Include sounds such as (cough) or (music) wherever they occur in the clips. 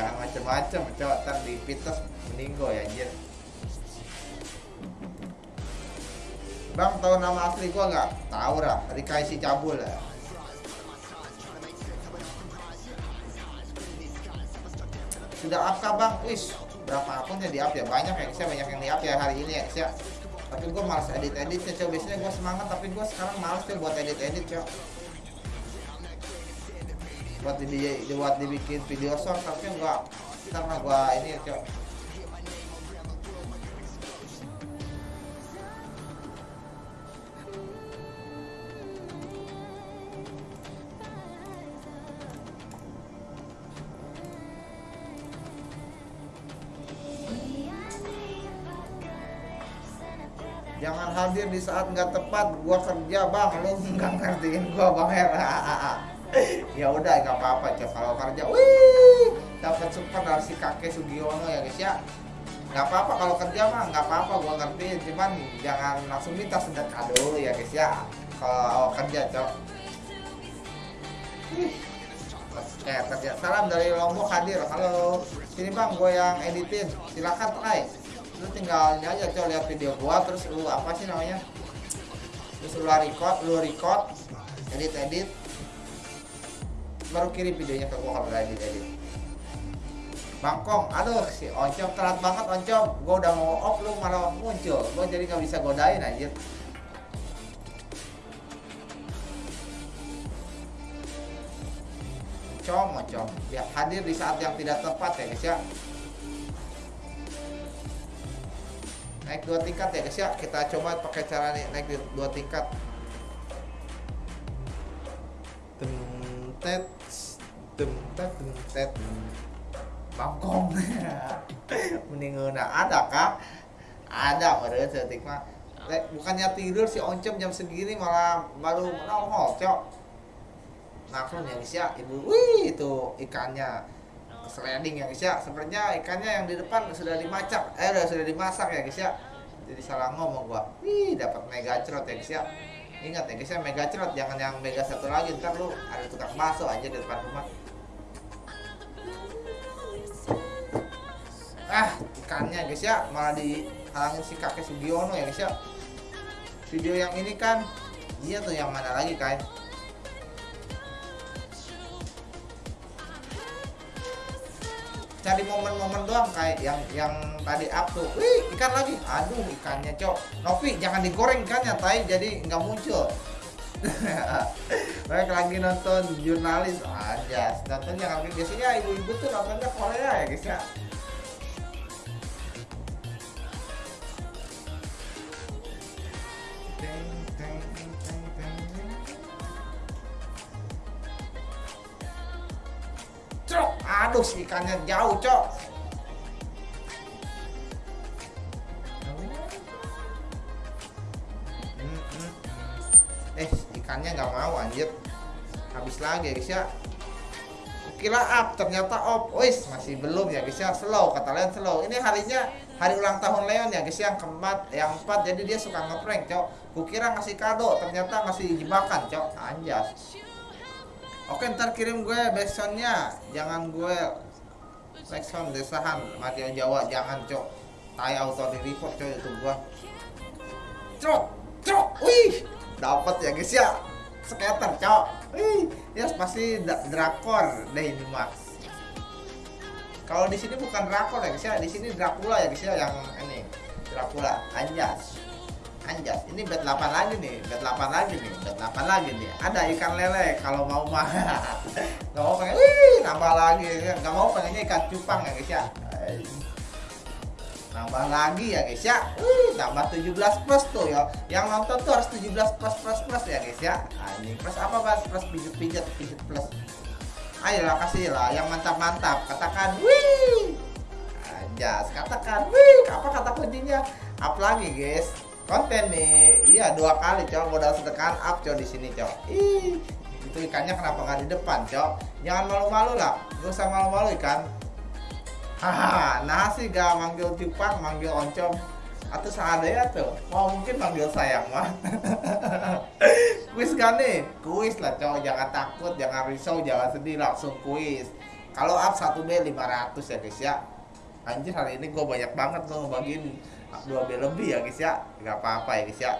jangan macem-macem cok ntar di pites meninggo ya anjir Bang tahu nama asli gua nggak? Tahu lah, Rika isi cabul ya. Sudah up kah bang? Wis, berapa akun yang di up ya? Banyak ya, saya banyak yang di up ya hari ini ya, saya. Tapi gua malas edit edit ya, coba biasanya gua semangat, tapi gua sekarang malas ya buat edit edit cok. Buat di, buat dibikin video short, tapi gua karena gua ini ya cok. jangan hadir di saat nggak tepat. Gua kerja bang. Lu nggak ngertiin gua bang ya (laughs) ya udah nggak apa-apa cok kalau kerja wih dapat support dari si kakek Sugiono ya guys ya. Nggak apa-apa kalau kerja mah nggak apa-apa gua ngertiin cuman jangan langsung minta sedekah dulu ya guys ya. Kalau kerja cok. Oke, kerja. Salam dari Lombok hadir. Halo, sini bang, gue yang editin. Silakan try lu tinggal ini aja coba lihat video gua terus lu apa sih namanya? Terus lu record lu record edit edit baru kirim videonya ke gua kalau edit edit. Bangkong, aduh si Oncom telat banget Oncom. Gua udah mau off lu malah muncul. Gua jadi gak bisa godain anjir. Oncom, Oncom. Ya hadir di saat yang tidak tepat ya guys ya. Naik dua tingkat ya guys ya. Kita coba pakai cara naik dua tingkat mending ada kak. Ada pada setik mah. Bukannya tidur si oncom jam segini malah baru nongol cok. Ya guys ya ibu wih itu ikannya. Sliding ya guys ya sebenarnya ikannya yang di depan sudah dimasak eh udah sudah dimasak ya guys ya jadi salah ngomong gua. Wih dapat mega cerot ya guys ya ingat ya guys ya mega cerot jangan yang mega satu lagi ntar lu ada tukang bakso aja di depan rumah ah ikannya guys ya. Malah dihalangin si kakek Sugiono ya guys ya. Video yang ini kan dia tuh yang mana lagi kan cari momen-momen doang kayak yang yang tadi up tuh. Wih ikan lagi. Aduh ikannya cok. Novi jangan digoreng ikannya tay jadi nggak muncul. (laughs) Mereka lagi nonton jurnalis. Aja nonton yang biasanya ibu-ibu tuh nontonnya Korea ya guys ya aduh ikannya jauh, cok. Eh, ikannya nggak mau anjir. Habis lagi guys ya. Kira up, ternyata off. Wis, masih belum ya guys ya. Slow, kata Leon slow. Ini harinya hari ulang tahun Leon ya guys yang keempat, yang empat. Jadi dia suka ngeprank, cok. Kukira ngasih kado, ternyata ngasih jebakan, cok. Anjas. Oke ntar kirim gue backsoundnya. Jangan gue backsound desahan Matian Jawa jangan cok. Tai auto di report cok itu gue Cok Cok Wih. Dapat ya guys ya. Skater cok. Wih Ya pasti drakor deh ini mah Kalau di sini bukan drakor ya guys ya. Di sini Dracula ya guys ya yang ini. Dracula Anjas anjas ini bet 8 lagi nih bet 8 lagi nih bet 8 lagi nih. Ada ikan lele kalau mau mah. (laughs) Nggak mau pengen wih nambah lagi. Nggak mau pengennya ikan cupang ya guys ya. Nambah lagi ya guys ya. Wih tambah 17 plus tuh ya. Yang nonton tuh harus 17 plus plus plus ya guys ya. Ini plus apa mas plus pijat pijat pijat plus. Ayolah kasih lah yang mantap mantap katakan wih. Anjas katakan wih. Apa kata kuncinya? Up lagi guys konten nih. Iya dua kali cok. Modal sedekah up cok di sini cok. Ih itu ikannya kenapa nggak di depan cok? Jangan malu-malu lah. Gak usah malu-malu ikan. Haha nah sih gak manggil cupang manggil oncom. Atau seadanya tuh mau mungkin manggil sayang mah (laughs) kuis kan nih? Kuis lah cok. Jangan takut jangan risau jangan sedih. Langsung kuis. Kalau up 1B 500 ya guys ya anjir hari ini gue banyak banget loh bagiin 2B lebih ya guys ya. Nggak apa-apa ya guys ya.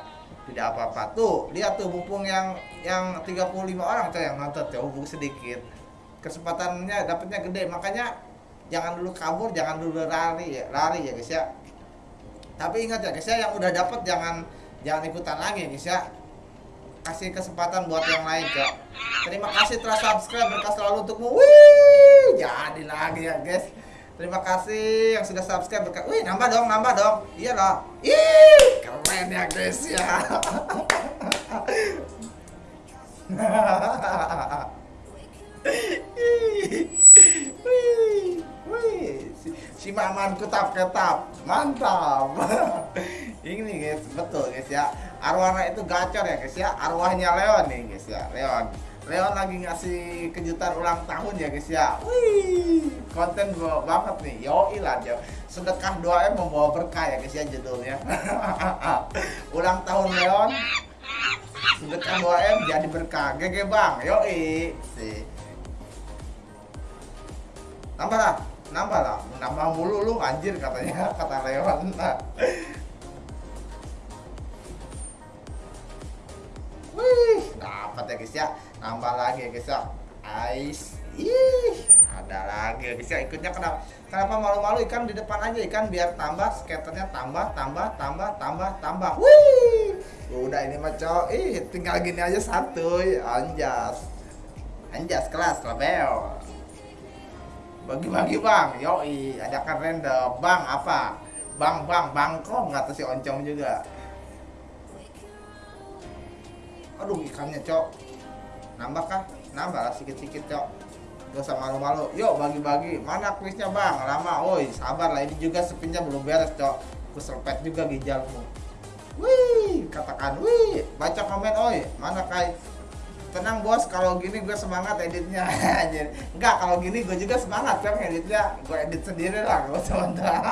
Tidak apa-apa. Tuh lihat tuh mumpung yang yang 35 orang tuh yang nonton tuh hubung sedikit. Kesempatannya dapatnya gede makanya jangan dulu kabur jangan dulu lari ya lari ya guys ya. Tapi ingat ya guys ya yang udah dapat jangan jangan ikutan lagi guys ya. Kasih kesempatan buat yang lain cok terima kasih telah subscribe berkas selalu untukmu. Wih jadi lagi ya guys terima kasih yang sudah subscribe berkas wih nambah dong nambah dong. Iya loh ih keren ya guys ya. Wih wih si, si maman kutap ketap mantap. (laughs) Ini guys betul guys ya. Arwahnya itu gacor ya guys ya. Arwahnya Leon nih guys ya. Leon Leon lagi ngasih kejutan ulang tahun ya guys ya. Wih konten banget nih. Yo lah dia. Sedekah 2M membawa berkah ya guys ya judulnya. (laughs) Ulang tahun Leon. Sedekah 2M jadi berkah. GG bang yoi. Sih nambah lah nambah lah. Nambah mulu lu anjir katanya (laughs) kata Leon. Wih, dapat ya guys ya. Nambah lagi guys ya. Ais. Ih, ada lagi guys ya. Ikutnya kenapa? Kenapa malu-malu ikan di depan aja ikan biar tambah skaternya tambah tambah tambah tambah tambah. Wih. Udah ini mah. Ih, tinggal gini aja satu. Anjas. Anjas kelas label. Bagi-bagi bang, yoi, adakan random. Bang apa? Bang, bang, bangkong kata si Oncom juga aduh ikannya cok nambah kah? Nambah lah sedikit-sedikit cok gak usah malu-malu. Yuk bagi-bagi. Mana kuisnya bang? Lama. Oi sabar lah. Ini juga sepinnya belum beres cok. Aku serpet juga gijalmu wih katakan wih. Baca komen oi. Mana kai? Tenang bos. Kalau gini gue semangat editnya. (laughs) Enggak kalau gini gue juga semangat kan editnya. Gue edit sendiri lah gue sementara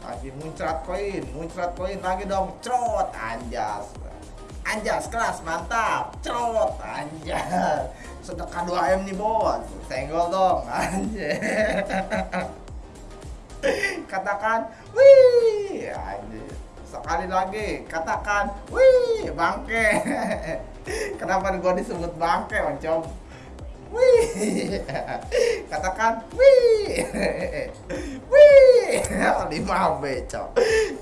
lagi (laughs) muncrat koin. Muncrat koin lagi dong. Crot anjas anjas kelas mantap. Crot anjas sedekah 2 m nih bos senggol dong anjir katakan wih sekali lagi katakan wih bangke. Kenapa gua disebut bangke oncom Wih, katakan wih, wih, 5B cok,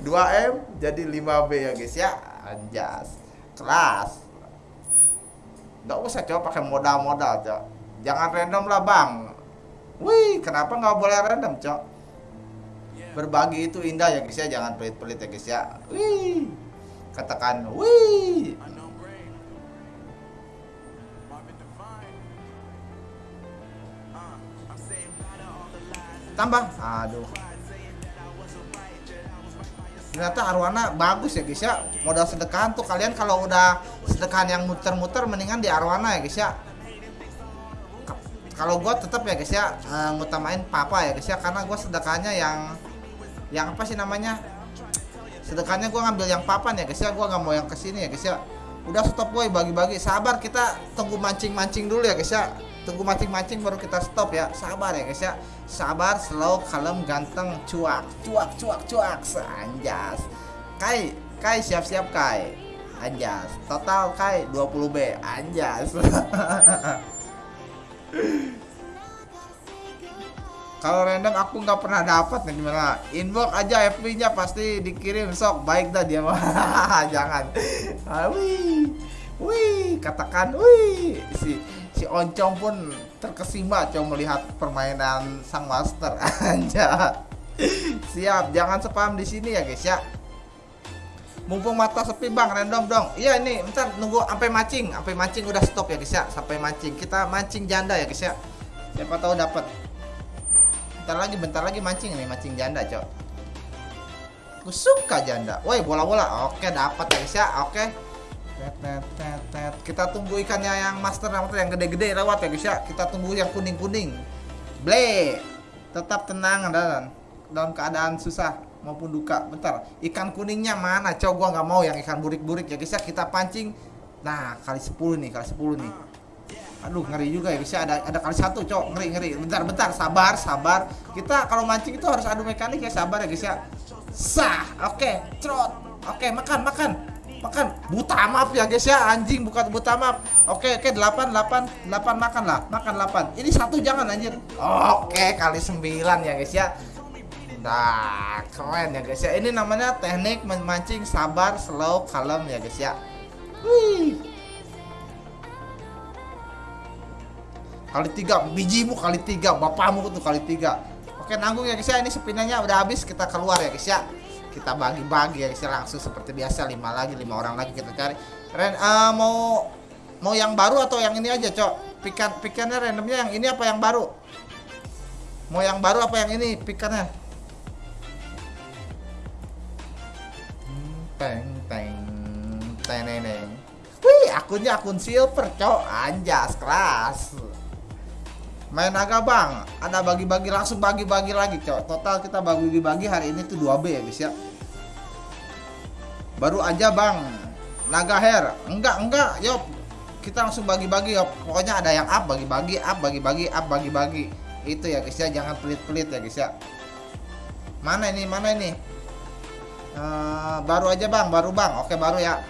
2M jadi 5B ya guys ya, anjas, kelas, nggak usah coba pakai modal-modal cok, jangan random lah bang, wih, kenapa nggak boleh random cok, berbagi itu indah ya guys ya, jangan pelit-pelit ya guys ya, wih, katakan wih. tambah. Aduh ternyata arwana bagus ya guys ya modal sedekahan tuh kalian kalau udah sedekahan yang muter-muter mendingan di arwana ya guys ya kalau gue tetap ya guys ya ngutamain papa ya guys ya karena gue sedekahnya yang yang apa sih namanya? Sedekahnya gue ngambil yang papan ya guys ya gue nggak mau yang ke sini ya guys ya udah stop boy bagi-bagi. Sabar kita tunggu mancing-mancing dulu ya guys ya tunggu mancing-mancing baru kita stop ya. Sabar ya guys ya. Sabar slow kalem ganteng cuak. Cuak cuak cuak. Anjas. Kai kai siap-siap kai. Anjas. Total kai 20 B. Anjas. (laughs) Kalau random aku nggak pernah dapat nih gimana? Inbox aja FB nya pasti dikirim. Sok baik dah dia mah. (laughs) Jangan. Ah, wih. Wih katakan wih. Si si Oncom pun terkesima coba melihat permainan sang master. (laughs) Aja siap jangan spam di sini ya guys ya. Mumpung mata sepi bang random dong. Iya ini bentar nunggu sampai mancing. Sampai mancing udah stop ya guys ya. Sampai mancing. Kita mancing janda ya guys ya. Siapa tahu dapat. Bentar lagi bentar lagi mancing nih mancing janda cok. Aku suka janda. Woi bola bola oke dapat ya guys ya. Oke kita tunggu ikannya yang master yang gede-gede lewat ya guys ya. Kita tunggu yang kuning-kuning. Ble. Tetap tenang dan dalam keadaan susah maupun duka. Bentar, ikan kuningnya mana? Coba gua nggak mau yang ikan burik-burik ya guys ya. Kita pancing. Nah, kali 10 nih, kali 10 nih. aduh ngeri juga ya guys ya ada ada kali satu cok ngeri ngeri bentar bentar sabar sabar kita kalau mancing itu harus adu mekanik ya sabar ya guys ya sah oke trot oke makan makan makan buta maaf ya guys ya anjing bukan buta maaf oke oke delapan delapan delapan makan lah makan delapan ini satu jangan anjir oke kali sembilan ya guys ya Nah, keren ya guys ya. Ini namanya teknik memancing sabar, slow, kalem ya guys ya. Wih. Kali tiga, bijimu kali tiga, bapakmu tuh kali tiga. Oke nanggung ya guys ya. Ini sepinanya udah habis, kita keluar ya guys ya. Kita bagi-bagi ya langsung seperti biasa lima lagi, lima orang lagi kita cari. Ren, uh, mau mau yang baru atau yang ini aja cok? Pikan pikannya randomnya yang ini apa yang baru? Mau yang baru apa yang ini pikannya? teng teng teng teng wih akunnya akun silver cok anjas keras main naga bang ada bagi-bagi langsung bagi-bagi lagi cok total kita bagi-bagi hari ini tuh 2B ya guys ya baru aja bang. Naga hair. Enggak enggak yop. Kita langsung bagi-bagi yop. Pokoknya ada yang up bagi-bagi up bagi-bagi up bagi-bagi. Itu ya guys ya. Jangan pelit-pelit ya guys ya. Mana ini mana ini? Uh, baru aja bang. Baru bang. Oke baru ya